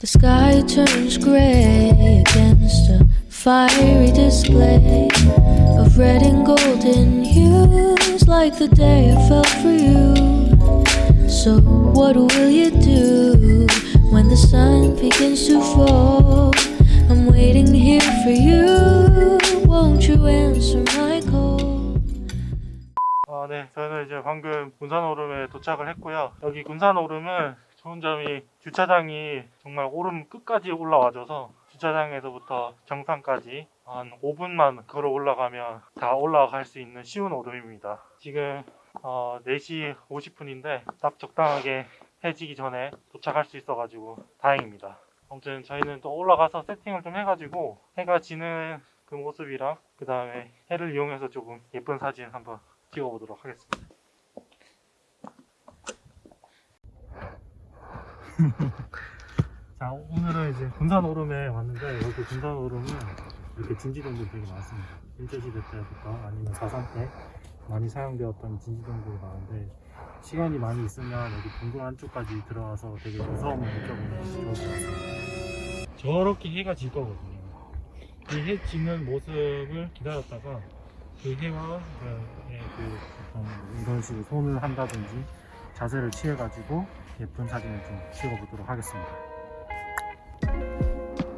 The sky turns gray against a fiery display of red and golden hues, like the day I fell for you. So, what will you do when the sun begins to fall? I'm waiting here for you. Won't you answer my call? 아, 네. 저는 이제 방금 군산 오름에 도착을 했고요. 여기 군산 오름은 좋은 점이 주차장이 정말 오름 끝까지 올라와줘서 주차장에서부터 정상까지 한 5분만 걸어 올라가면 다 올라갈 수 있는 쉬운 오름입니다. 지금 어, 4시 50분인데 딱 적당하게 해지기 전에 도착할 수 있어 가지고 다행입니다. 아무튼 저희는 또 올라가서 세팅을 좀 해가지고 해가 지는 그 모습이랑 그 다음에 해를 이용해서 조금 예쁜 사진 한번 찍어보도록 하겠습니다. 자 오늘은 이제 군산 오름에 왔는데 여기 군산 오름은 이렇게 진지동굴 되게 많습니다. 일제시대 때부터 아니면 사상 때 많이 사용되었던 진지동굴이 많은데 시간이 많이 있으면 여기 동굴 안쪽까지 들어가서 되게 무서움을 느껴보면 좋을 것 같습니다. 저렇게 해가 질 거거든요. 이 해 지는 모습을 기다렸다가 그 해와 그, 예, 그 어떤 이런 식으로 손을 한다든지 자세를 취해가지고 예쁜 사진을 좀 찍어보도록 하겠습니다.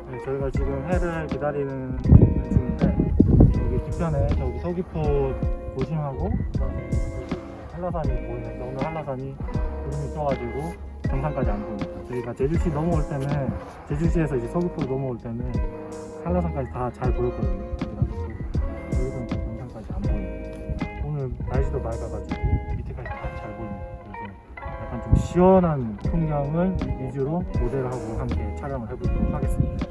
네, 저희가 지금 해를 기다리는 중인데 여기 뒤편에 저기 서귀포 도심하고 한라산이 보이는데 오늘 한라산이 구름이 껴가지고 정상까지 안 보입니다. 저희가 제주시 넘어올 때는 제주시에서 이제 서귀포로 넘어올 때는 한라산까지 다 잘 보였거든요. 그래가지고 여기서는 좀 정상까지 안 보입니다. 오늘 날씨도 맑아가지고 시원한 풍경을 위주로 모델하고 함께 촬영을 해보도록 하겠습니다.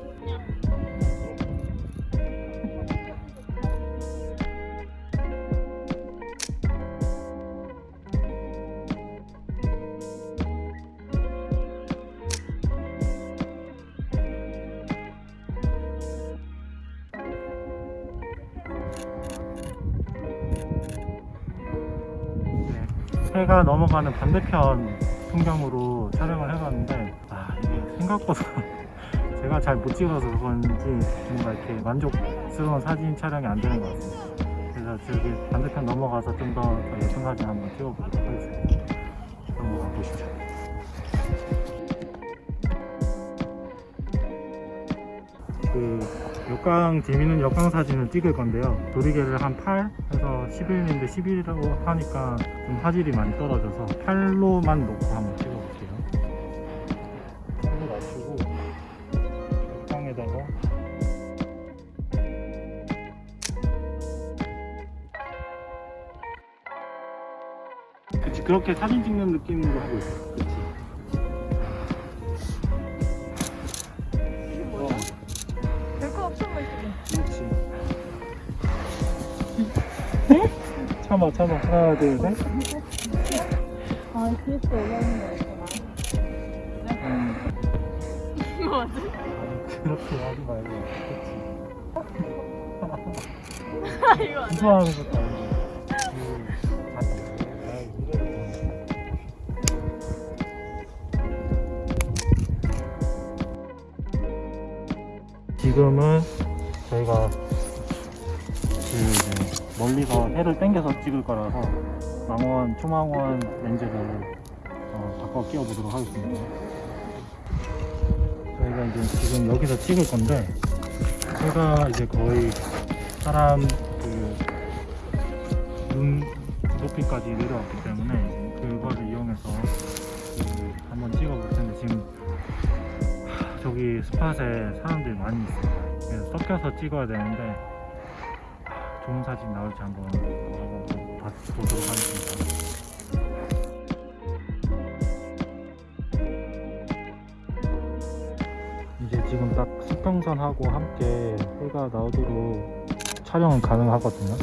네, 해가 넘어가는 반대편 풍경으로 촬영을 해봤는데 아 이게 생각보다 제가 잘 못 찍어서 그런지 뭔가 이렇게 만족스러운 사진 촬영이 안 되는 것 같습니다. 그래서 저기 반대편 넘어가서 좀 더 예쁜 사진 한번 찍어보도록 하겠습니다. 넘어가 보시죠 역광 재밌는 역광 사진을 찍을 건데요. 조리개를 한 8에서 11인데 11이라고 하니까 좀 화질이 많이 떨어져서 8로만 놓고 한번 찍어볼게요. 8로 낮추고 역광에다가 그렇게 사진 찍는 느낌으로 하고 있어 그 참아, 참아. 하나, 둘, 셋. 아, 뒤에서 올라오는 거였구나. 음, 맞아? 그렇게 하지 말고. 이거 그렇지. 것도 아니고. 이거를 좀. 지금은 저희가 멀리서 해를 땡겨서 찍을 거라서 망원 초망원 렌즈를 어, 바꿔 끼워 보도록 하겠습니다. 저희가 이제 지금 여기서 찍을 건데 해가 이제 거의 사람 그눈 높이까지 내려왔기 때문에 그거를 이용해서 그 한번 찍어 볼 텐데 지금 하, 저기 스팟에 사람들이 많이 있어요. 그래서 섞여서 찍어야 되는데 하, 좋은 사진 나올지 한번 보도록 하겠습니다. 이제 지금 딱 수평선하고 함께 해가 나오도록 촬영은 가능하거든요.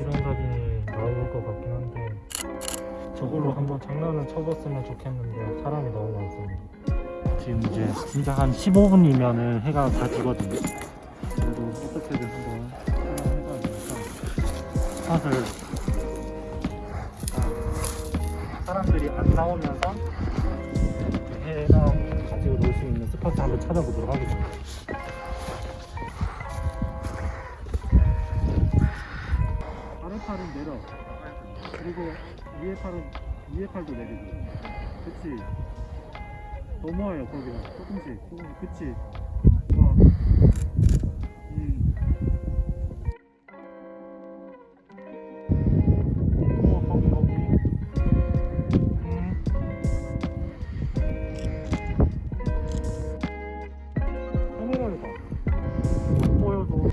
이런 사진이 나올 것 같긴 한데 저걸로 한번 장난을 쳐봤으면 좋겠는데 사람이 너무 많습니다. 지금 이제 진짜 한 15분이면은 해가 다 지거든요. 그래도 어떻게든 한번 되니까 스팟을 사람들이 안 나오면서 해랑 가지고 놀 수 있는 스팟을 한번 찾아보도록 하겠습니다. 아랫팔은 내려. 그리고 위에 팔은 위에 팔도 내리고. 그치. 넘어와요 거기는 조금씩 조금씩 그치. 어. 음. 어, 거기 거기. 음. 카메라를 봐. 안 보여도.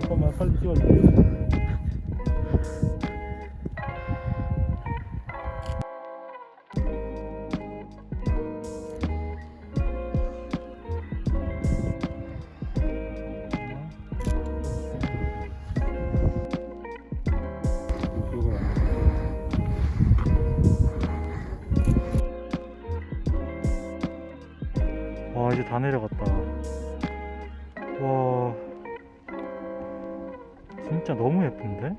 잠깐만 사진 찍어줄게요. 다 내려갔다. 와. 진짜 너무 예쁜데?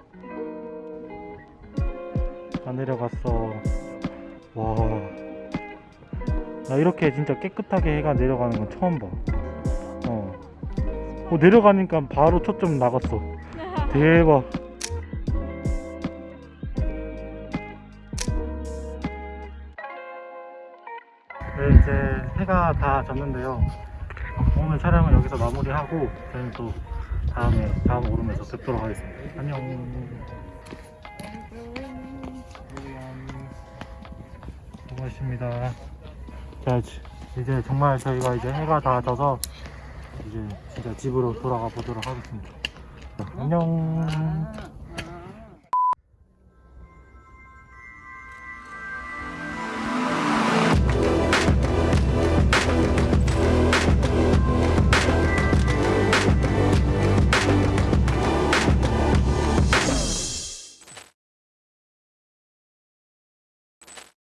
다 내려갔어. 와 나 이렇게 진짜 깨끗하게 해가 내려가는 건 처음 봐. 어. 어 내려가니까 바로 초점 나갔어. 대박 해가 다 졌는데요. 오늘 촬영은 여기서 마무리하고 저희는 또 다음에 다음 오름에서 뵙도록 하겠습니다. 안녕. 수고하셨습니다. 자 지- 이제 정말 저희가 이제 해가 다 져서 이제 진짜 집으로 돌아가 보도록 하겠습니다. 자, 안녕